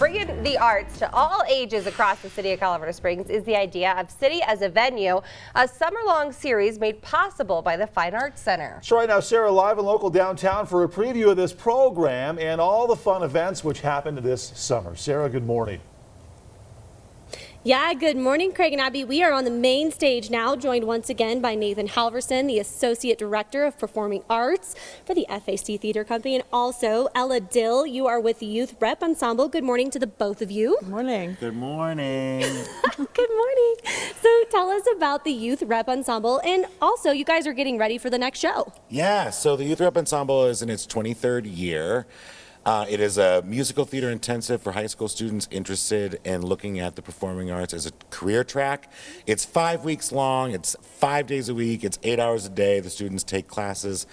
Bringing the arts to all ages across the city of Colorado Springs is the idea of City as a Venue, a summer-long series made possible by the Fine Arts Center. So right now, Sarah, live and local downtown for a preview of this program and all the fun events which happened this summer. Sarah, good morning. Yeah, good morning, Craig and Abby. We are on the main stage now, joined once again by Nathan Halverson, the Associate Director of Performing Arts for the FAC Theater Company, and also Ella Dill. You are with the Youth Rep Ensemble. Good morning to the both of you. Good morning. Good morning. good morning. So tell us about the Youth Rep Ensemble, and also you guys are getting ready for the next show. Yeah, so the Youth Rep Ensemble is in its 23rd year. Uh, it is a musical theater intensive for high school students interested in looking at the performing arts as a career track. It's five weeks long, it's five days a week, it's eight hours a day. The students take classes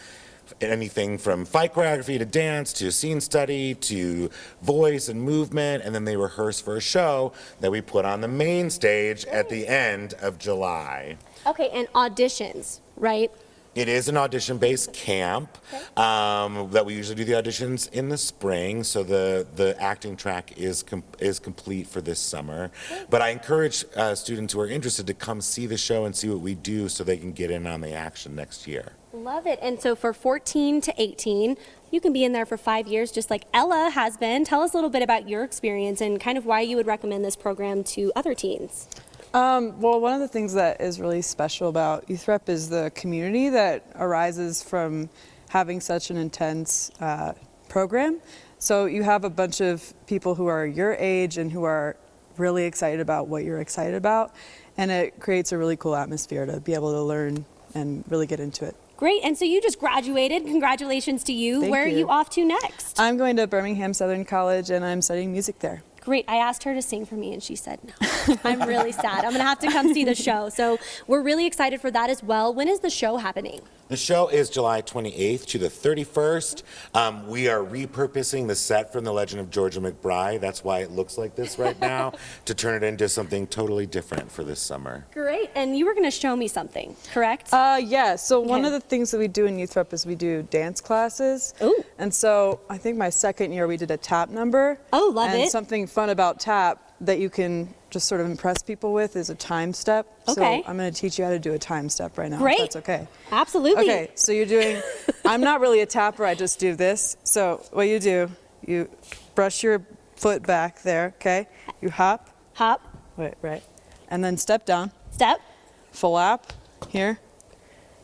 anything from fight choreography to dance to scene study to voice and movement and then they rehearse for a show that we put on the main stage at the end of July. Okay, and auditions, right? It is an audition-based camp um, that we usually do the auditions in the spring, so the, the acting track is, com is complete for this summer. But I encourage uh, students who are interested to come see the show and see what we do so they can get in on the action next year. Love it. And so for 14 to 18, you can be in there for five years just like Ella has been. Tell us a little bit about your experience and kind of why you would recommend this program to other teens. Um, well, one of the things that is really special about Youth Rep is the community that arises from having such an intense uh, program. So you have a bunch of people who are your age and who are really excited about what you're excited about. And it creates a really cool atmosphere to be able to learn and really get into it. Great, and so you just graduated. Congratulations to you. Thank Where you. are you off to next? I'm going to Birmingham Southern College and I'm studying music there. Great. I asked her to sing for me and she said no. I'm really sad. I'm going to have to come see the show. So we're really excited for that as well. When is the show happening? The show is July 28th to the 31st. Um, we are repurposing the set from The Legend of Georgia McBride. That's why it looks like this right now, to turn it into something totally different for this summer. Great. And you were going to show me something, correct? Uh, yeah. So okay. one of the things that we do in Youth Rep is we do dance classes. Ooh. And so I think my second year we did a tap number. Oh, love and it. something fun about tap that you can just sort of impress people with is a time step. Okay. So I'm going to teach you how to do a time step right now. Great. that's okay. Absolutely. Okay, so you're doing, I'm not really a tapper, I just do this. So what you do, you brush your foot back there, okay? You hop. Hop. Wait, right. And then step down. Step. Flap here.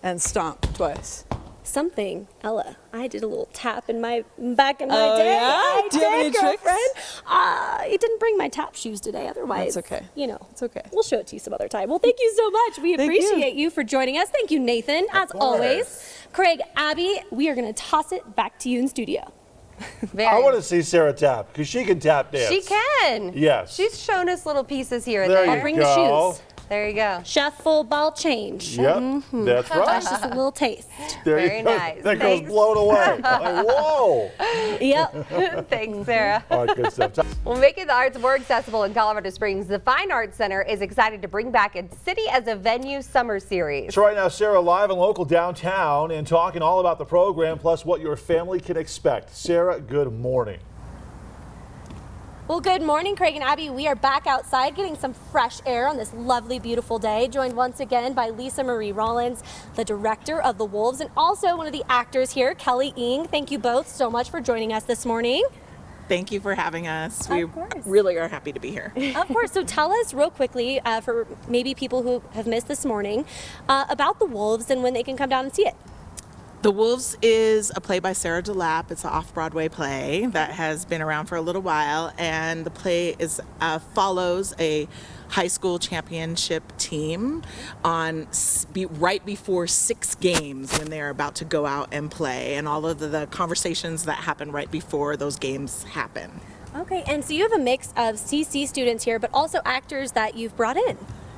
And stomp twice something, Ella. I did a little tap in my back in my oh, day. Yeah? I Do you have any girlfriend. tricks? Uh, it didn't bring my tap shoes today. Otherwise, that's okay. You know, it's okay. We'll show it to you some other time. Well, thank you so much. We appreciate you. you. for joining us. Thank you, Nathan, as always. Craig, Abby, we are going to toss it back to you in studio. Very. I want to see Sarah tap because she can tap dance. She can. Yes. She's shown us little pieces here and there. there. I'll bring go. the shoes. There you go. Shuffle ball change. Yep, mm -hmm. that's right. That's just a little taste. There Very you go. nice. That Thanks. goes blown away. like, whoa. Yep. Thanks, Sarah. All right, good stuff. Well, making the arts more accessible in Colorado Springs, the Fine Arts Center is excited to bring back its City as a Venue summer series. So right now, Sarah, live and local downtown and talking all about the program plus what your family can expect. Sarah, good morning. Well, good morning, Craig and Abby. We are back outside getting some fresh air on this lovely, beautiful day, joined once again by Lisa Marie Rollins, the director of The Wolves, and also one of the actors here, Kelly Ing. Thank you both so much for joining us this morning. Thank you for having us. Of we course. really are happy to be here. of course. So tell us real quickly, uh, for maybe people who have missed this morning, uh, about The Wolves and when they can come down and see it. The Wolves is a play by Sarah DeLappe. It's an off-Broadway play that has been around for a little while, and the play is uh, follows a high school championship team on right before six games when they're about to go out and play, and all of the conversations that happen right before those games happen. Okay, and so you have a mix of CC students here, but also actors that you've brought in.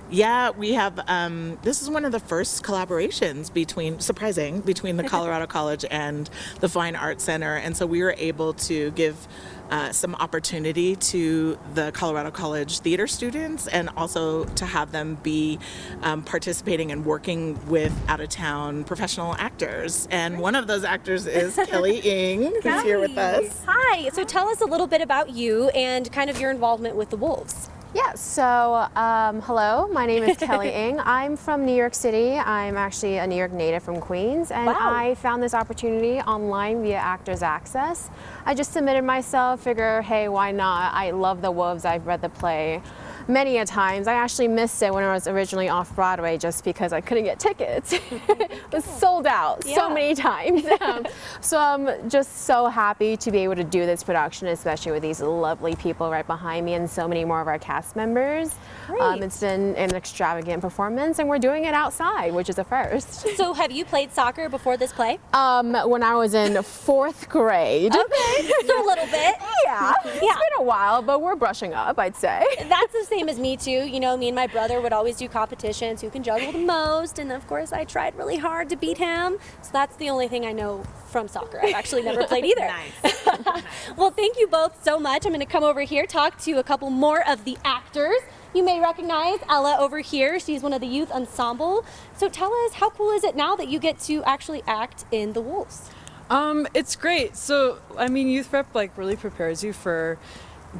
Yeah, we have. Um, this is one of the first collaborations between, surprising, between the Colorado College and the Fine Arts Center, and so we were able to give uh, some opportunity to the Colorado College theater students, and also to have them be um, participating and working with out-of-town professional actors. And one of those actors is Kelly Ing, who's here with us. Hi. So tell us a little bit about you and kind of your involvement with the Wolves. Yeah, so um, hello, my name is Kelly Ing. I'm from New York City. I'm actually a New York native from Queens, and Wow. I found this opportunity online via Actors Access. I just submitted myself, figure, hey, why not? I love the Wolves. I've read the play many a times. I actually missed it when I was originally off Broadway just because I couldn't get tickets. it was sold out Yeah. so many times. Um, so I'm just so happy to be able to do this production, especially with these lovely people right behind me and so many more of our cast members. Um, it's been an extravagant performance, and we're doing it outside, which is a first. So have you played soccer before this play? Um, when I was in fourth grade. Okay, so a little bit. Yeah, it's Yeah. been a while, but we're brushing up, I'd say. That's the same as me too. You know, me and my brother would always do competitions who can juggle the most, and of course I tried really hard to beat him. So that's the only thing I know from soccer. I've actually never played either. Nice. well, thank you both so much. I'm going to come over here talk to a couple more of the actors. You may recognize Ella over here. She's one of the youth ensemble. So tell us, how cool is it now that you get to actually act in The Wolves? Um, it's great. So, I mean, youth rep like really prepares you for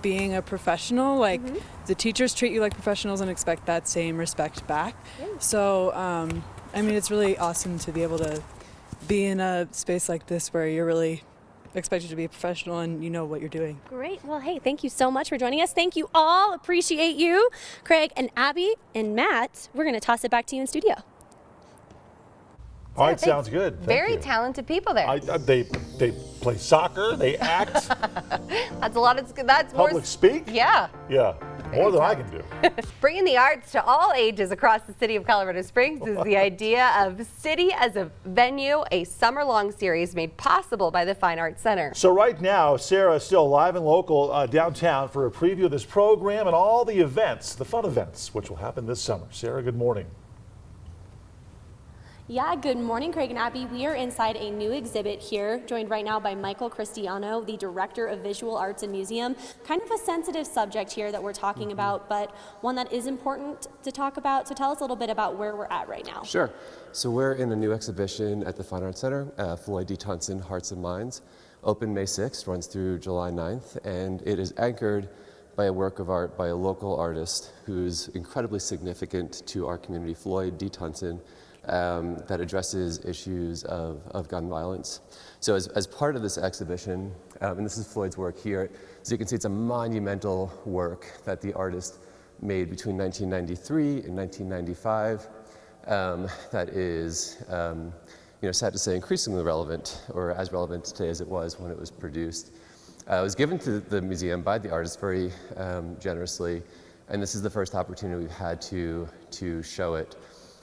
being a professional. Like the teachers treat you like professionals and expect that same respect back. So, um, I mean, it's really awesome to be able to be in a space like this where you're really expected to be a professional and you know what you're doing. Great. Well, hey, thank you so much for joining us. Thank you all. Appreciate you. Craig and Abby and Matt, we're going to toss it back to you in studio. All right, sounds good. Thank Very you. talented people there. I, I- they they play soccer. They act. that's a lot of that's more. public speak. Yeah. Yeah. More than I can do. Bringing the arts to all ages across the city of Colorado Springs is the idea of City as a Venue, a summer long series made possible by the Fine Arts Center. So right now, Sarah is still live and local uh, downtown for a preview of this program and all the events, the fun events, which will happen this summer. Sarah, good morning. Yeah, good morning, Craig and Abby. We are inside a new exhibit here, joined right now by Michael Cristiano, the Director of Visual Arts and Museum. Kind of a sensitive subject here that we're talking about, but one that is important to talk about. So tell us a little bit about where we're at right now. Sure. So we're in a new exhibition at the Fine Arts Center, uh, Floyd D. Tunson, Hearts and Minds. Open May 6th, runs through July 9th, and it is anchored by a work of art by a local artist who's incredibly significant to our community, Floyd D. Tunson, um, that addresses issues of, of gun violence. So as, as part of this exhibition, um, and this is Floyd's work here, as you can see, it's a monumental work that the artist made between 1993 and 1995 um, that is, um, you know, sad to say, increasingly relevant, or as relevant today as it was when it was produced. Uh, it was given to the museum by the artist very um, generously, and this is the first opportunity we've had to to show it.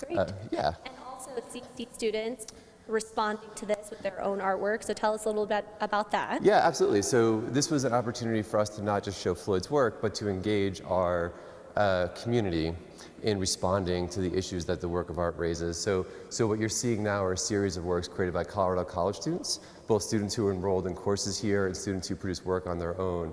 Great. Uh, yeah. And also CC students responding to this with their own artwork. So tell us a little bit about that. Yeah, absolutely. So this was an opportunity for us to not just show Floyd's work, but to engage our uh, community in responding to the issues that the work of art raises. So, so what you're seeing now are a series of works created by Colorado College students, both students who are enrolled in courses here and students who produce work on their own.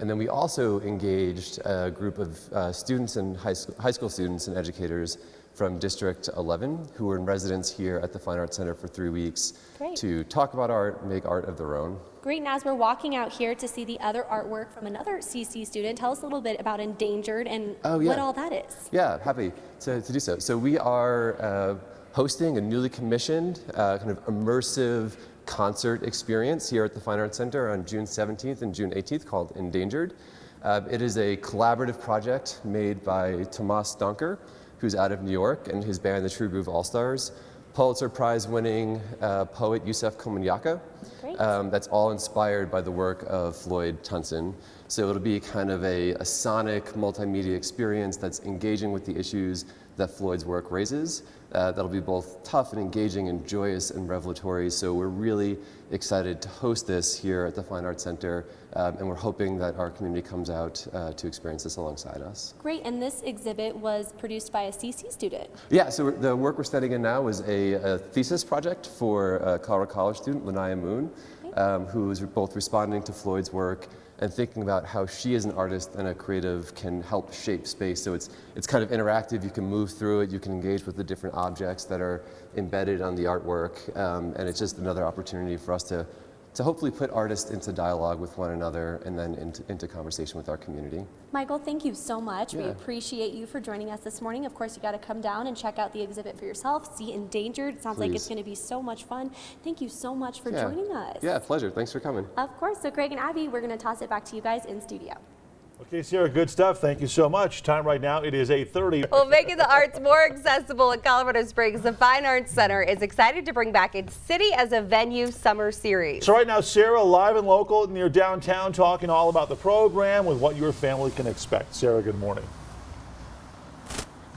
And then we also engaged a group of uh, students and high school, high school students and educators from District 11 who were in residence here at the Fine Arts Center for three weeks Great. to talk about art, make art of their own. Great. And as we're walking out here to see the other artwork from another CC student, tell us a little bit about Endangered and Oh, yeah. what all that is. Yeah, happy to, to do so. So we are uh, hosting a newly commissioned uh, kind of immersive concert experience here at the Fine Arts Center on June 17th and June 18th called Endangered. Uh, it is a collaborative project made by Tomas Doncker, who's out of New York, and his band, the True Groove All Stars. Pulitzer Prize winning uh, poet Yusef Komunyakaa. Um, that's all inspired by the work of Floyd Tunson. So it'll be kind of a, a sonic multimedia experience that's engaging with the issues that Floyd's work raises. Uh, that'll be both tough and engaging and joyous and revelatory. So we're really excited to host this here at the Fine Arts Center, um, and we're hoping that our community comes out uh, to experience this alongside us. Great, and this exhibit was produced by a CC student. Yeah, so the work we're studying in now is a, a thesis project for a Colorado College student, Lanaya Moon, um, who is both responding to Floyd's work and thinking about how she as an artist and a creative can help shape space. So it's, it's kind of interactive, you can move through it, you can engage with the different objects that are embedded on the artwork, um, and it's just another opportunity for us to, to hopefully put artists into dialogue with one another and then into, into conversation with our community. Michael, thank you so much. We appreciate you for joining us this morning. Of course, you got to come down and check out the exhibit for yourself. See Endangered. It sounds like it's going to be so much fun. Thank you so much for Yeah. joining us. Yeah, pleasure. Thanks for coming. Of course. So, Craig and Abby, we're going to toss it back to you guys in studio. Okay, Sierra, good stuff. Thank you so much. Time right now, it is 8.30. Well, making the arts more accessible at Colorado Springs, the Fine Arts Center is excited to bring back its City as a Venue summer series. So right now, Sarah, live and local near downtown, talking all about the program with what your family can expect. Sarah, good morning.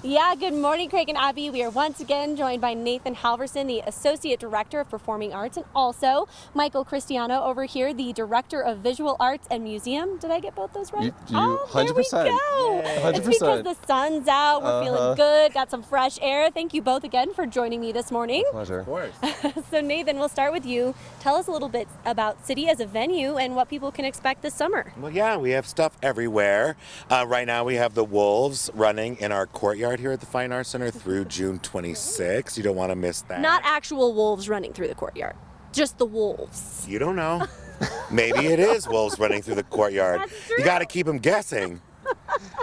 Yeah, good morning, Craig and Abby. We are once again joined by Nathan Halverson, the Associate Director of Performing Arts, and also Michael Cristiano over here, the Director of Visual Arts and Museum. Did I get both those right? You- you- oh, there we 100%. go. Yay. It's because the sun's out. We're Uh-huh. feeling good. Got some fresh air. Thank you both again for joining me this morning. Pleasure. Of course. So, Nathan, we'll start with you. Tell us a little bit about City as a venue and what people can expect this summer. Well, yeah, we have stuff everywhere. Uh, right now, we have the Wolves running in our courtyard here at the Fine Arts Center through June 26th. You don't want to miss that. Not actual wolves running through the courtyard, just the wolves. You don't know. Maybe it is wolves running through the courtyard. You got to keep them guessing.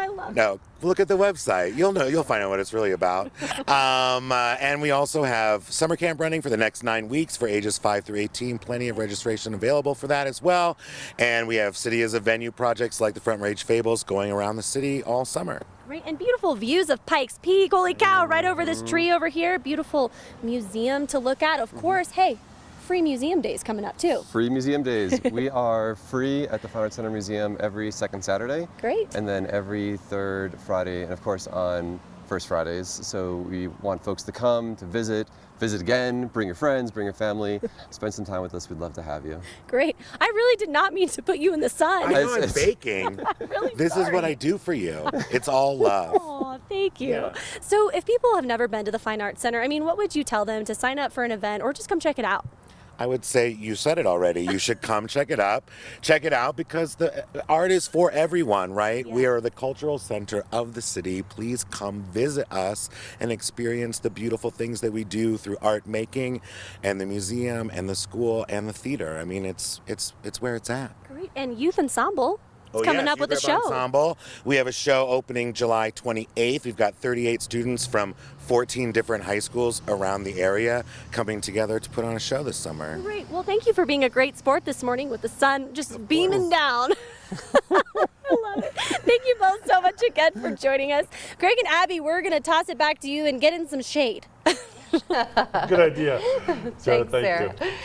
I love No, look at the website. You'll know. You'll find out what it's really about. Um, uh, and we also have summer camp running for the next nine weeks for ages five through 18. Plenty of registration available for that as well. And we have city as a venue projects like the Front Range Fables going around the city all summer. Great and beautiful views of Pikes Peak. Holy cow, right over this tree over here. Beautiful museum to look at. Of course, hey, free museum days coming up too. Free museum days. we are free at the Fine Arts Center Museum every second Saturday. Great. And then every third Friday, and of course on first Fridays. So we want folks to come, to visit, visit again, bring your friends, bring your family, spend some time with us. We'd love to have you. Great. I really did not mean to put you in the I sun. know I'm it's- baking. really this is what. I do for you. It's all love. Oh, thank you. Yeah. So, if people have never been to the Fine Arts Center, I mean, what would you tell them to sign up for an event or just come check it out? I would say you said it already. You should come check it up. Check it out because the art is for everyone, right? We are the cultural center of the city. Please come visit us and experience the beautiful things that we do through art making and the museum and the school and the theater. I mean, it's it's it's where it's at. Great. And Youth Ensemble Oh, coming yes, up with a show. Ensemble. We have a show opening July 28th. We've got 38 students from 14 different high schools around the area coming together to put on a show this summer. Great. Well, thank you for being a great sport this morning with the sun just beaming down. I love it. Thank you both so much again for joining us. Greg and Abby, we're going to toss it back to you and get in some shade. Good idea. Sarah, Thanks, thank Sarah. you.